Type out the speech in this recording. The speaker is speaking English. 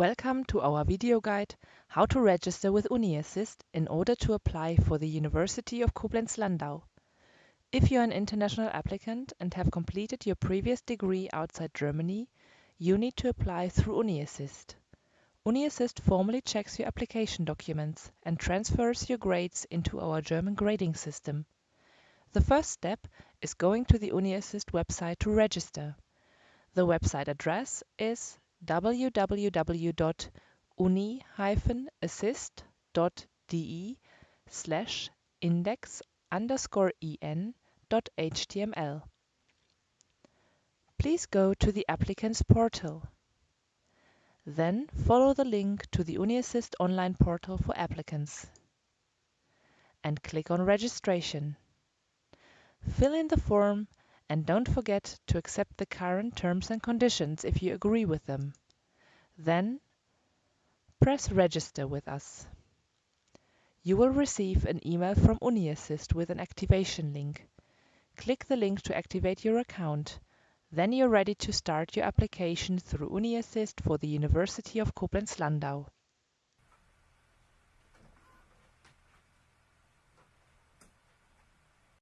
Welcome to our video guide, How to register with UniAssist in order to apply for the University of Koblenz-Landau. If you're an international applicant and have completed your previous degree outside Germany, you need to apply through UniAssist. UniAssist formally checks your application documents and transfers your grades into our German grading system. The first step is going to the UniAssist website to register. The website address is www.uni-assist.de slash index underscore en dot html. Please go to the applicant's portal. Then follow the link to the UniAssist online portal for applicants and click on registration. Fill in the form and don't forget to accept the current terms and conditions if you agree with them. Then press register with us. You will receive an email from UniAssist with an activation link. Click the link to activate your account. Then you're ready to start your application through UniAssist for the University of Koblenz-Landau.